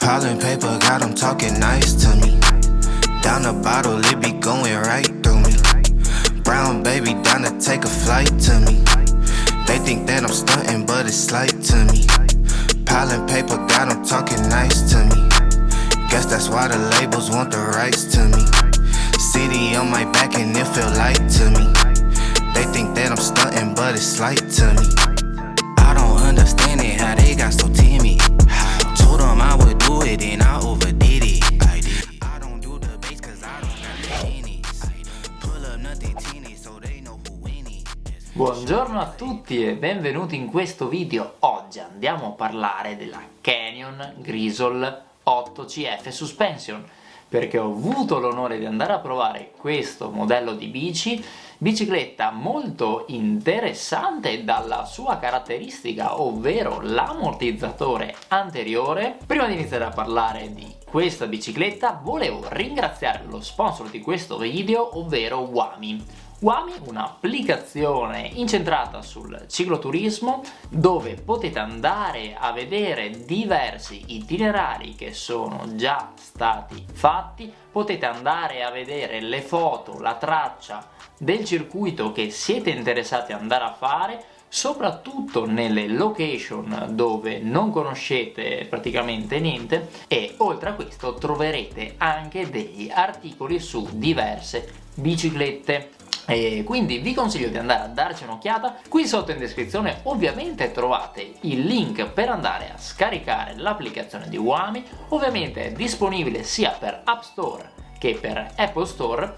Piling paper got them talking nice to me. Down the bottle, it be going right through me. Brown baby down to take a flight to me. They think that I'm stunting, but it's slight to me. Piling paper got them talking nice to me. Guess that's why the labels want the rights to me. City on my back and it feel light to me. They think that I'm stunting, but it's slight to me. I don't understand it, how they got so timid. It and I overdid it. I did. I don't do the bass cause I don't got tennis. Pull up nothing teeny so they know who in it. Buongiorno a tutti e benvenuti in questo video. Oggi andiamo a parlare della Canyon Grizzle 8CF Suspension perché ho avuto l'onore di andare a provare questo modello di bici bicicletta molto interessante dalla sua caratteristica ovvero l'ammortizzatore anteriore. Prima di iniziare a parlare di questa bicicletta volevo ringraziare lo sponsor di questo video ovvero Wami Wami, un'applicazione incentrata sul cicloturismo dove potete andare a vedere diversi itinerari che sono già stati fatti, potete andare a vedere le foto, la traccia del circuito che siete interessati ad andare a fare soprattutto nelle location dove non conoscete praticamente niente. E oltre a questo troverete anche degli articoli su diverse biciclette e quindi vi consiglio di andare a darci un'occhiata. Qui sotto in descrizione ovviamente trovate il link per andare a scaricare l'applicazione di Wami. Ovviamente è disponibile sia per App Store che per Apple Store.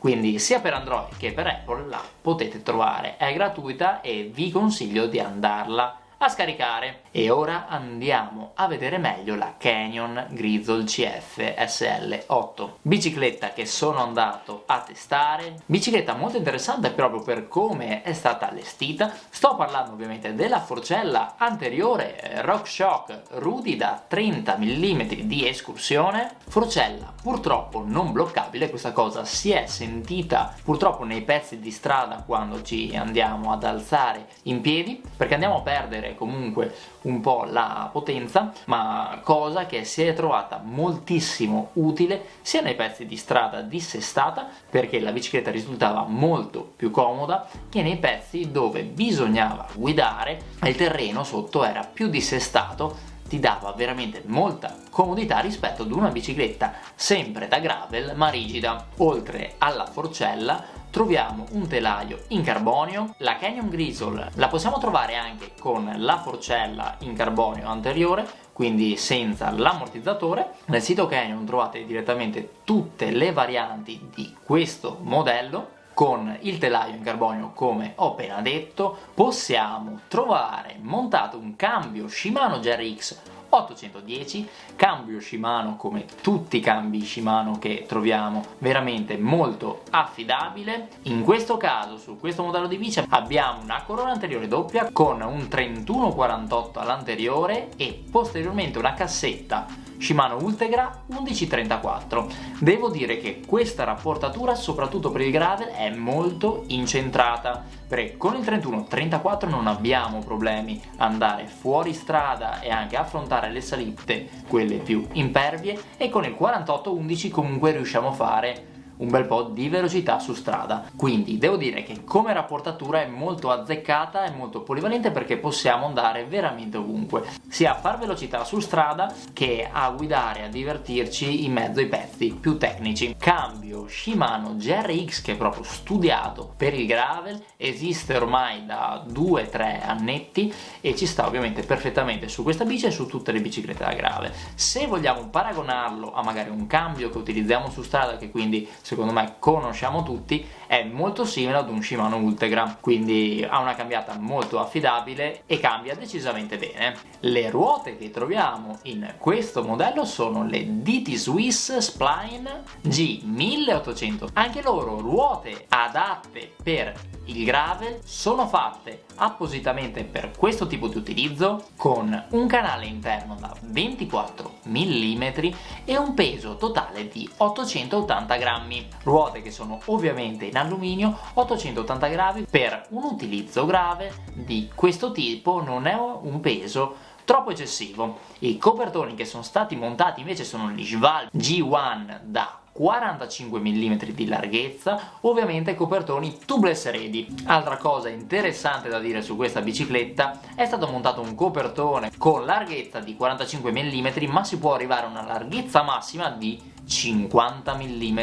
Quindi sia per Android che per Apple la potete trovare. È gratuita e vi consiglio di andarla a scaricare. E ora andiamo a vedere meglio la Canyon Grizzle CF SL8 bicicletta che sono andato a testare. Bicicletta molto interessante proprio per come è stata allestita. Sto parlando ovviamente della forcella anteriore RockShox Rudy da 30 mm di escursione. Forcella purtroppo non bloccabile. Questa cosa si è sentita purtroppo nei pezzi di strada quando ci andiamo ad alzare in piedi. Perché andiamo a perdere comunque un po' la potenza ma cosa che si è trovata moltissimo utile sia nei pezzi di strada dissestata perché la bicicletta risultava molto più comoda che nei pezzi dove bisognava guidare e il terreno sotto era più dissestato ti dava veramente molta comodità rispetto ad una bicicletta sempre da gravel ma rigida. Oltre alla forcella troviamo un telaio in carbonio, la Canyon Grizzle la possiamo trovare anche con la forcella in carbonio anteriore, quindi senza l'ammortizzatore. Nel sito Canyon trovate direttamente tutte le varianti di questo modello con il telaio in carbonio come ho appena detto possiamo trovare montato un cambio Shimano GRX 810 cambio Shimano come tutti i cambi Shimano che troviamo veramente molto affidabile. In questo caso su questo modello di bici abbiamo una corona anteriore doppia con un 3148 all'anteriore e posteriormente una cassetta Shimano Ultegra 1134 devo dire che questa rapportatura soprattutto per il gravel è molto incentrata. Perché con il 31-34 non abbiamo problemi andare fuori strada e anche affrontare le salite quelle più impervie e con il 48-11 comunque riusciamo a fare un bel po' di velocità su strada. Quindi devo dire che come rapportatura è molto azzeccata e molto polivalente perché possiamo andare veramente ovunque sia a far velocità su strada che a guidare a divertirci in mezzo ai pezzi più tecnici. Cambio Shimano GRX che è proprio studiato per il gravel esiste ormai da 2-3 annetti e ci sta ovviamente perfettamente su questa bici e su tutte le biciclette da gravel. Se vogliamo paragonarlo a magari un cambio che utilizziamo su strada che quindi secondo me conosciamo tutti è molto simile ad un Shimano Ultegra quindi ha una cambiata molto affidabile e cambia decisamente bene. Le ruote che troviamo in questo modello sono le DT Swiss Spline G1800 anche loro ruote adatte per il gravel sono fatte appositamente per questo tipo di utilizzo con un canale interno da 24 mm e un peso totale di 880 grammi ruote che sono ovviamente in alluminio 880 grammi per un utilizzo grave di questo tipo non è un peso troppo eccessivo. I copertoni che sono stati montati invece sono gli Schwalbe G1 da 45 mm di larghezza, ovviamente copertoni tubeless ready. Altra cosa interessante da dire su questa bicicletta, è stato montato un copertone con larghezza di 45 mm, ma si può arrivare a una larghezza massima di 50 mm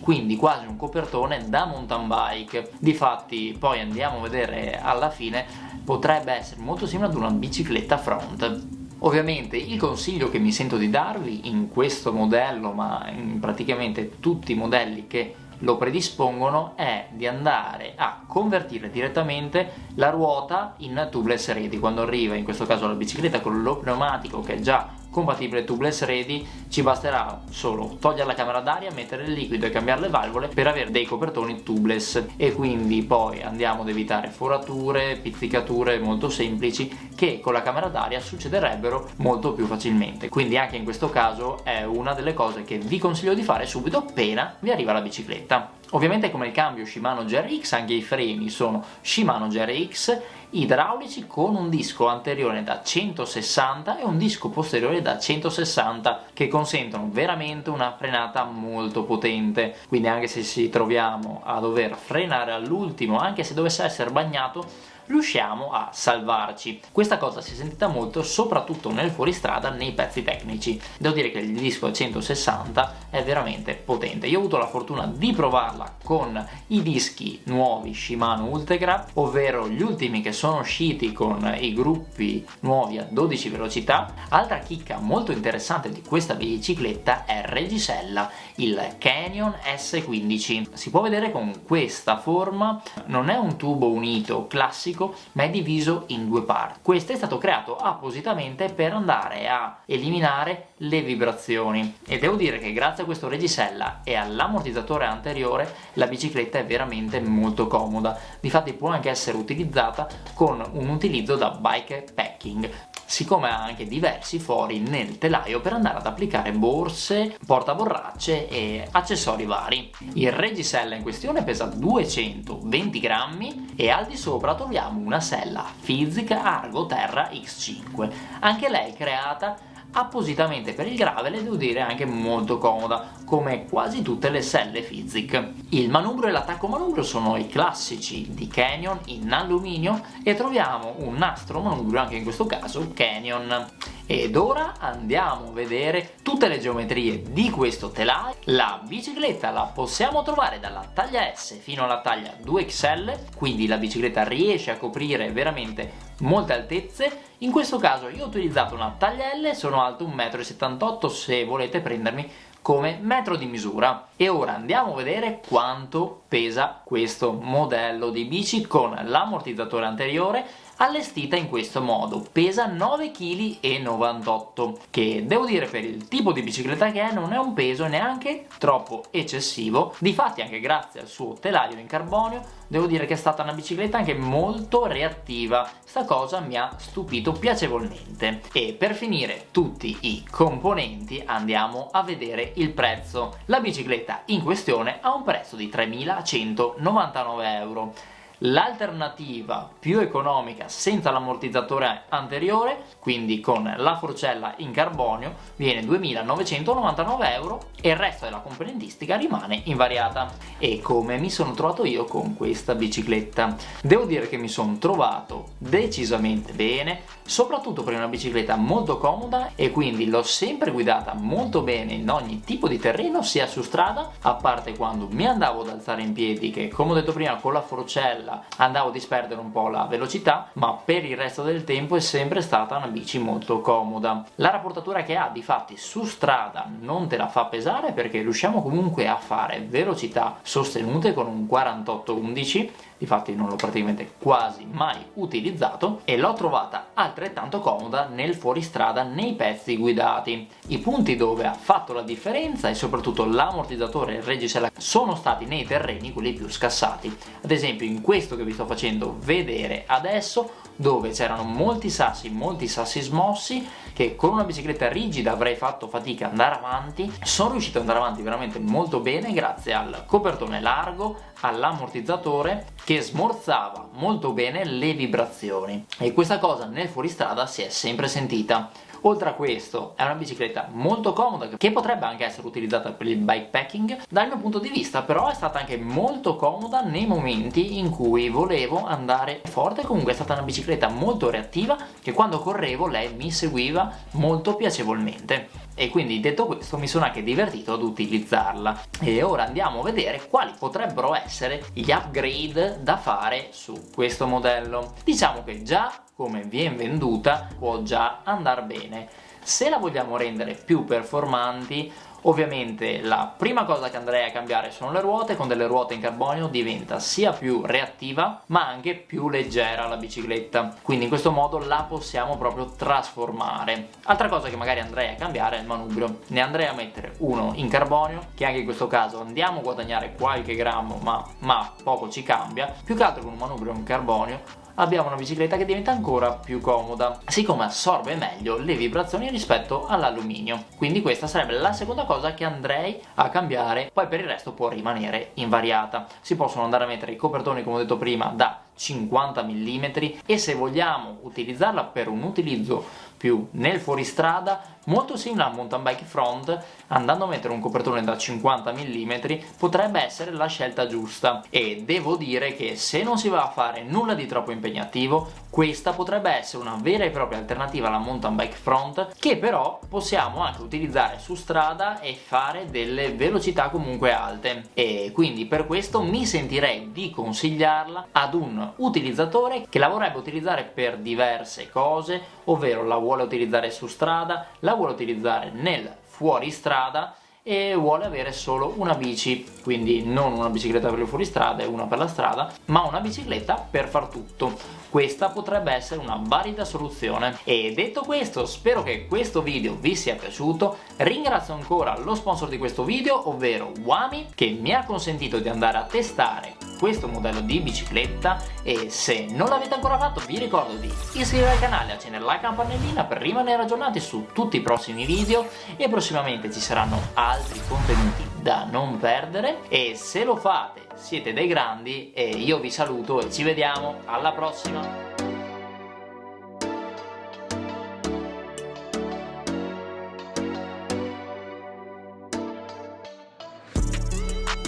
quindi quasi un copertone da mountain bike. Difatti poi andiamo a vedere alla fine potrebbe essere molto simile ad una bicicletta front. Ovviamente il consiglio che mi sento di darvi in questo modello, ma in praticamente tutti i modelli che lo predispongono è di andare a convertire direttamente la ruota in tubeless ready. Quando arriva in questo caso la bicicletta con lo pneumatico che è già compatibile tubeless ready ci basterà solo togliere la camera d'aria, mettere il liquido e cambiare le valvole per avere dei copertoni tubeless. E quindi poi andiamo ad evitare forature, pizzicature molto semplici che con la camera d'aria succederebbero molto più facilmente. Quindi anche in questo caso è una delle cose che vi consiglio di fare subito appena vi arriva la bicicletta. Ovviamente come il cambio Shimano GRX anche i freni sono Shimano GRX idraulici con un disco anteriore da 160 e un disco posteriore da 160 che consentono veramente una frenata molto potente. Quindi anche se ci troviamo a dover frenare all'ultimo anche se dovesse essere bagnato riusciamo a salvarci. Questa cosa si è sentita molto soprattutto nel fuoristrada nei pezzi tecnici. Devo dire che il disco 160 è veramente potente. Io ho avuto la fortuna di provarla con i dischi nuovi Shimano Ultegra, ovvero gli ultimi che sono usciti con i gruppi nuovi a 12 velocità. Altra chicca molto interessante di questa bicicletta è Regisella, il Canyon S15. Si può vedere con questa forma, non è un tubo unito classico classico ma è diviso in due parti. Questo è stato creato appositamente per andare a eliminare le vibrazioni. E devo dire che grazie a questo regisella e all'ammortizzatore anteriore la bicicletta è veramente molto comoda, difatti può anche essere utilizzata con un utilizzo da bike packing siccome ha anche diversi fori nel telaio per andare ad applicare borse, portaborracce e accessori vari. Il regisella in questione pesa 220 grammi e al di sopra troviamo una sella Fizik Argo Terra X5, anche lei creata appositamente per il gravel e devo dire anche molto comoda, come quasi tutte le selle Fizik. Il manubrio e l'attacco manubrio sono i classici di Canyon in alluminio e troviamo un nastro manubrio anche in questo caso Canyon. Ed ora andiamo a vedere tutte le geometrie di questo telaio. La bicicletta la possiamo trovare dalla taglia S fino alla taglia 2XL, quindi la bicicletta riesce a coprire veramente molte altezze. In questo caso io ho utilizzato una taglia L, sono alto 1,78 m se volete prendermi come metro di misura e ora andiamo a vedere quanto pesa questo modello di bici con l'ammortizzatore anteriore allestita in questo modo. Pesa 9,98 kg che devo dire per il tipo di bicicletta che è non è un peso neanche troppo eccessivo. Difatti anche grazie al suo telaio in carbonio devo dire che è stata una bicicletta anche molto reattiva. Sta cosa mi ha stupito piacevolmente. E per finire tutti i componenti andiamo a vedere il prezzo. La bicicletta in questione ha un prezzo di 3.199 euro L'alternativa più economica senza l'ammortizzatore anteriore, quindi con la forcella in carbonio, viene 2.999 euro e il resto della componentistica rimane invariata. E come mi sono trovato io con questa bicicletta? Devo dire che mi sono trovato decisamente bene, soprattutto per una bicicletta molto comoda e quindi l'ho sempre guidata molto bene in ogni tipo di terreno, sia su strada, a parte quando mi andavo ad alzare in piedi che come ho detto prima con la forcella quella. Andavo a disperdere un po' la velocità ma per il resto del tempo è sempre stata una bici molto comoda. La rapportatura che ha di fatti su strada non te la fa pesare perché riusciamo comunque a fare velocità sostenute con un 48-11 difatti non l'ho praticamente quasi mai utilizzato e l'ho trovata altrettanto comoda nel fuoristrada nei pezzi guidati. I punti dove ha fatto la differenza e soprattutto l'ammortizzatore e il reggisella sono stati nei terreni quelli più scassati. Ad esempio in questo che vi sto facendo vedere adesso dove c'erano molti sassi, molti sassi smossi che con una bicicletta rigida avrei fatto fatica ad andare avanti. Sono riuscito ad andare avanti veramente molto bene grazie al copertone largo all'ammortizzatore che smorzava molto bene le vibrazioni. E questa cosa nel fuoristrada si è sempre sentita Oltre a questo è una bicicletta molto comoda che potrebbe anche essere utilizzata per il bikepacking, dal mio punto di vista però è stata anche molto comoda nei momenti in cui volevo andare forte, comunque è stata una bicicletta molto reattiva che quando correvo lei mi seguiva molto piacevolmente e quindi detto questo mi sono anche divertito ad utilizzarla. E ora andiamo a vedere quali potrebbero essere gli upgrade da fare su questo modello. Diciamo che già come viene venduta può già andare bene. Se la vogliamo rendere più performanti Ovviamente la prima cosa che andrei a cambiare sono le ruote, con delle ruote in carbonio diventa sia più reattiva ma anche più leggera la bicicletta, quindi in questo modo la possiamo proprio trasformare. Altra cosa che magari andrei a cambiare è il manubrio, ne andrei a mettere uno in carbonio, che anche in questo caso andiamo a guadagnare qualche grammo ma, ma poco ci cambia, più che altro con un manubrio in carbonio abbiamo una bicicletta che diventa ancora più comoda, siccome assorbe meglio le vibrazioni rispetto all'alluminio. Quindi questa sarebbe la seconda cosa che andrei a cambiare, poi per il resto può rimanere invariata. Si possono andare a mettere i copertoni, come ho detto prima, da 50 mm e se vogliamo utilizzarla per un utilizzo più nel fuoristrada molto simile al mountain bike front andando a mettere un copertone da 50 mm potrebbe essere la scelta giusta. E devo dire che se non si va a fare nulla di troppo impegnativo questa potrebbe essere una vera e propria alternativa alla mountain bike front che però possiamo anche utilizzare su strada e fare delle velocità comunque alte. E quindi per questo mi sentirei di consigliarla ad un utilizzatore che la vorrebbe utilizzare per diverse cose, ovvero la vuole utilizzare su strada, la vuole utilizzare nel fuoristrada e vuole avere solo una bici, quindi non una bicicletta per il fuoristrada e una per la strada, ma una bicicletta per far tutto. Questa potrebbe essere una valida soluzione. E detto questo, spero che questo video vi sia piaciuto. Ringrazio ancora lo sponsor di questo video, ovvero Wami, che mi ha consentito di andare a testare questo modello di bicicletta e se non l'avete ancora fatto vi ricordo di iscrivervi al canale, accendere la campanellina per rimanere aggiornati su tutti i prossimi video e prossimamente ci saranno altri contenuti da non perdere e se lo fate siete dei grandi e io vi saluto e ci vediamo. Alla prossima